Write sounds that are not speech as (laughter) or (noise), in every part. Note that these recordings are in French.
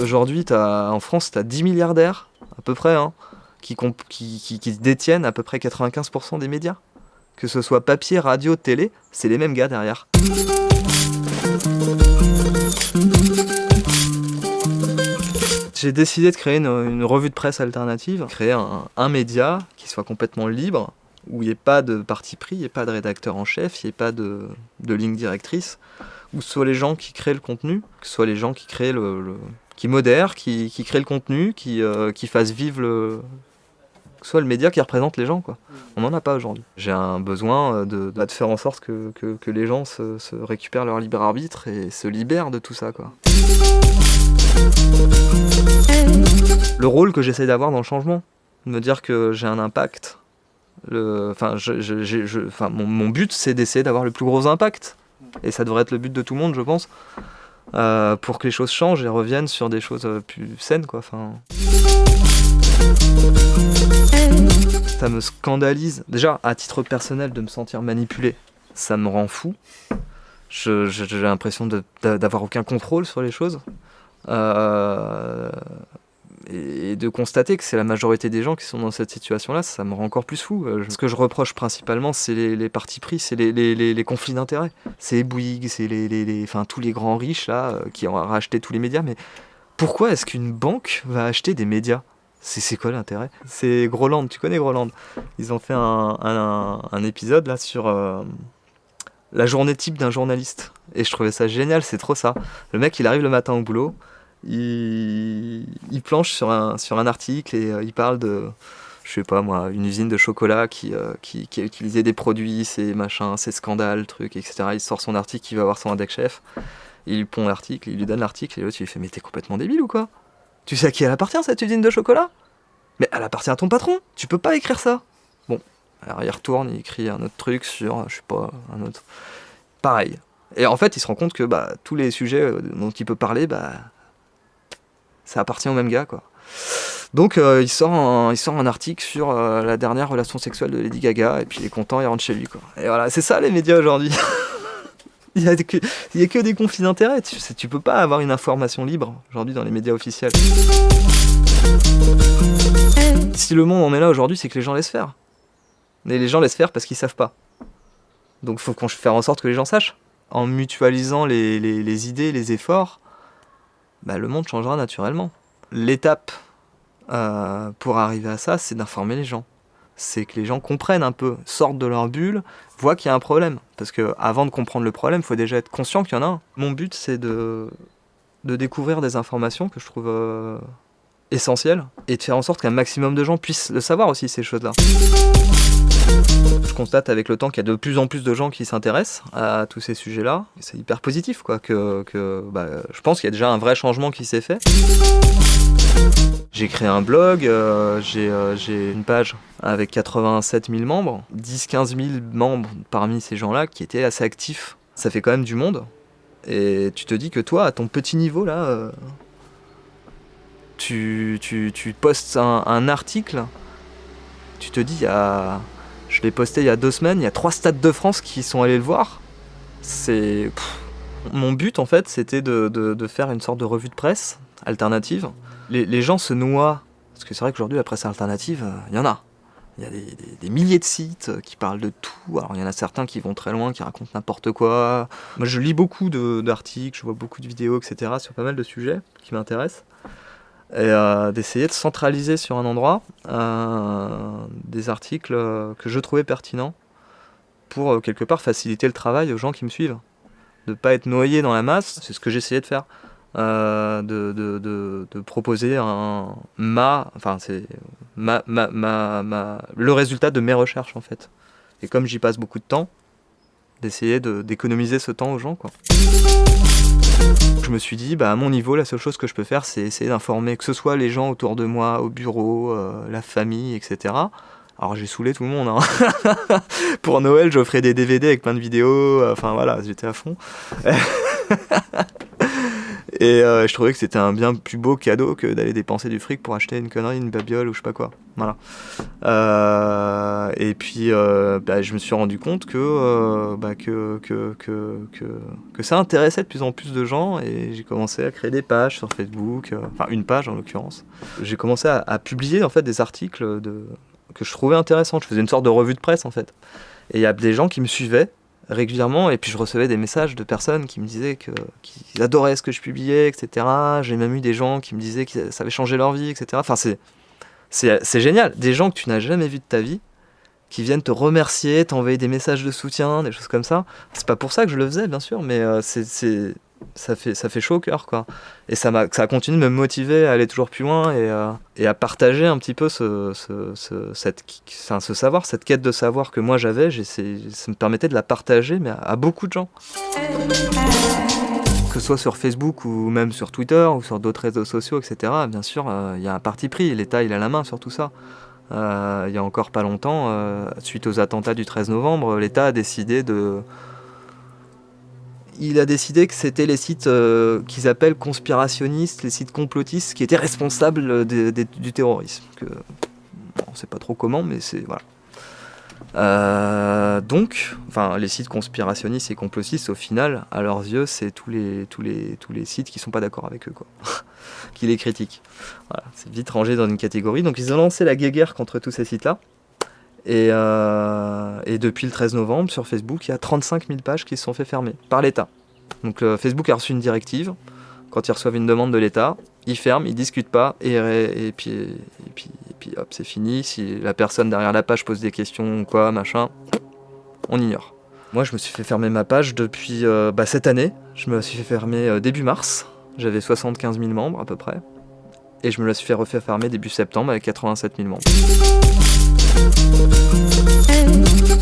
Aujourd'hui, en France, tu as 10 milliardaires, à peu près, hein, qui, détiennent à peu près 95% des médias. Que ce soit papier, radio, télé, c'est les mêmes gars derrière. J'ai décidé de créer une, revue de presse alternative, créer un, média qui soit complètement libre, où il n'y ait pas de parti pris, il n'y ait pas de rédacteur en chef, il n'y ait pas de, ligne directrice, où ce soit les gens qui créent le contenu, que ce soit les gens qui créent le, qui modèrent, qui, créent le contenu, qui, euh, qui fassent vivre le, que soit le média qui représente les gens. Quoi. On n'en a pas aujourd'hui. J'ai un besoin euh, de, faire en sorte que, les gens se, se, récupèrent leur libre arbitre et se libèrent de tout ça. Quoi. Le rôle que j'essaie d'avoir dans le changement, de me dire que j'ai un impact. Enfin, mon but, c'est d'essayer d'avoir le plus gros impact. Et ça devrait être le but de tout le monde, je pense. Euh, pour que les choses changent et reviennent sur des choses euh, plus saines. Quoi. Enfin... Ça me scandalise, déjà à titre personnel, de me sentir manipulé. Ça me rend fou. J'ai l'impression d'avoir aucun contrôle sur les choses. Euh, et de constater que c'est la majorité des gens qui sont dans cette situation-là, ça me rend encore plus fou. Euh, ce que je reproche principalement, c'est les, partis pris, c'est les, conflits d'intérêts. C'est Bouygues, c'est les, enfin, tous les grands riches là, euh, qui ont racheté tous les médias. Mais pourquoi est-ce qu'une banque va acheter des médias? C'est quoi l'intérêt? C'est Groland, tu connais Groland? Ils ont fait un, un, un épisode là sur euh, la journée type d'un journaliste. Et je trouvais ça génial, c'est trop ça. Le mec, il arrive le matin au boulot, il, il planche sur un, sur un article et euh, il parle de, je sais pas moi, une usine de chocolat qui, euh, qui, qui, a utilisé des produits, ces machins, ces scandales, trucs, etc. Il sort son article, il va voir son index chef, il lui pond l'article, il lui donne l'article et l'autre il lui fait Mais t'es complètement débile ou quoi? Tu sais à qui elle appartient cette usine de chocolat? Mais elle appartient à ton patron, tu peux pas écrire ça. Bon, alors il retourne, il écrit un autre truc sur, je sais pas, un autre. Pareil. Et en fait, il se rend compte que bah, tous les sujets euh, dont il peut parler, bah, ça appartient au même gars, quoi. Donc euh, il, sort un, il sort un article sur euh, la dernière relation sexuelle de Lady Gaga, et puis il est content, il rentre chez lui, quoi. Et voilà, c'est ça les médias aujourd'hui. (laughs) Il n'y a, que, des conflits d'intérêts. Tu, peux pas avoir une information libre aujourd'hui dans les médias officiels. Si le monde en est là aujourd'hui, c'est que les gens laissent faire. Et les gens laissent faire parce qu'ils savent pas. Donc faut qu'on faire en sorte que les gens sachent. En mutualisant les, les idées, les efforts, bah, le monde changera naturellement. L'étape euh, pour arriver à ça, c'est d'informer les gens c'est que les gens comprennent un peu, sortent de leur bulle, voient qu'il y a un problème. Parce que avant de comprendre le problème, il faut déjà être conscient qu'il y en a un. Mon but, c'est de, de découvrir des informations que je trouve euh, essentielles et de faire en sorte qu'un maximum de gens puissent le savoir aussi, ces choses-là. Je constate avec le temps qu'il y a de plus en plus de gens qui s'intéressent à tous ces sujets-là. C'est hyper positif, quoi. Que, bah, je pense qu'il y a déjà un vrai changement qui s'est fait. J'ai créé un blog, euh, euh, j'ai une page avec 87 000 membres, 10-15 000 membres parmi ces gens-là qui étaient assez actifs. Ça fait quand même du monde. Et tu te dis que toi, à ton petit niveau là, euh, tu, postes un, article, tu te dis, il y a, je l'ai posté il y a deux semaines, il y a trois stades de France qui sont allés le voir. C'est... Mon but en fait, c'était de, faire une sorte de revue de presse alternative les, gens se noient, parce que c'est vrai qu'aujourd'hui la presse alternative, il euh, y en a. Il y a des, milliers de sites qui parlent de tout. Alors il y en a certains qui vont très loin, qui racontent n'importe quoi. Moi je lis beaucoup d'articles, je vois beaucoup de vidéos, etc. sur pas mal de sujets qui m'intéressent. Et euh, d'essayer de centraliser sur un endroit euh, des articles que je trouvais pertinents pour quelque part faciliter le travail aux gens qui me suivent. De ne pas être noyé dans la masse, c'est ce que j'essayais de faire. Euh, de, de, proposer un, ma, enfin c'est le résultat de mes recherches en fait. Et comme j'y passe beaucoup de temps, d'essayer d'économiser ce temps aux gens quoi. Je me suis dit, bah, à mon niveau, la seule chose que je peux faire, c'est essayer d'informer, que ce soit les gens autour de moi, au bureau, euh, la famille, etc. Alors j'ai saoulé tout le monde. Hein. (laughs) Pour Noël, j'offrais des DVD avec plein de vidéos. Enfin voilà, j'étais à fond. (laughs) Et euh, je trouvais que c'était un bien plus beau cadeau que d'aller dépenser du fric pour acheter une connerie, une babiole ou je sais pas quoi. Voilà. Euh, et puis, euh, bah, je me suis rendu compte que, bah, que, que, que, que, ça intéressait de plus en plus de gens et j'ai commencé à créer des pages sur Facebook, enfin une page en l'occurrence. J'ai commencé à, publier en fait des articles que je trouvais intéressants. Je faisais une sorte de revue de presse en fait. Et il y a des gens qui me suivaient régulièrement et puis je recevais des messages de personnes qui me disaient qu'ils adoraient ce que je publiais, etc. J'ai même eu des gens qui me disaient que ça avait changé leur vie, etc. Enfin c'est c'est génial, des gens que tu n'as jamais vus de ta vie qui viennent te remercier, t'envoyer des messages de soutien, des choses comme ça. C'est pas pour ça que je le faisais, bien sûr, mais euh, c'est ça fait, ça fait chaud au cœur, quoi. Et ça, a, ça continue de me motiver à aller toujours plus loin et, euh, à partager un petit peu ce, ce, ce, cette, ce savoir, cette quête de savoir que moi j'avais. Ça me permettait de la partager, mais à, beaucoup de gens. Que ce soit sur Facebook ou même sur Twitter ou sur d'autres réseaux sociaux, etc., bien sûr, euh, il y a un parti pris. L'État, il a la main sur tout ça. Euh, il y a encore pas longtemps, suite aux attentats du 13 novembre, l'État a décidé de il a décidé que c'était les sites euh, qu'ils appellent conspirationnistes, les sites complotistes, qui étaient responsables du terrorisme. On sait pas trop comment, mais c'est voilà. Euh, donc, enfin, les sites conspirationnistes et complotistes, au final, à leurs yeux, c'est tous les, tous, les, tous les sites qui sont pas d'accord avec eux, quoi. (laughs) qui les critiquent. Voilà, c'est vite rangé dans une catégorie. Donc, ils ont lancé la guéguerre contre tous ces sites-là. Euh, et, depuis le 13 novembre, sur Facebook, il y a 35 000 pages qui se sont fait fermer par l'État. Donc Facebook a reçu une directive. Quand ils reçoivent une demande de l'État, ils ferment, ils discutent pas, et, puis, hop, c'est fini. Si la personne derrière la page pose des questions ou quoi, machin, on ignore. Moi, je me suis fait fermer ma page depuis euh, bah, cette année. Je me suis fait fermer euh, début mars. J'avais 75 000 membres à peu près. Et je me la suis fait refaire fermer début septembre avec 87 000 membres.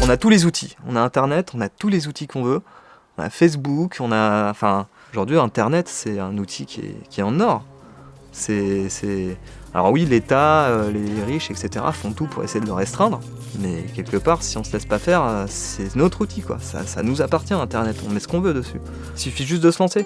On a tous les outils. On a Internet, on a tous les outils qu'on veut. On a Facebook, on a... Enfin, aujourd'hui, Internet, c'est un outil qui est, en or. C'est... Alors oui, l'État, euh, les riches, etc. font tout pour essayer de le restreindre. Mais quelque part, si on se laisse pas faire, euh, c'est notre outil, quoi. Ça, nous appartient, Internet. On met ce qu'on veut dessus. Il suffit juste de se lancer.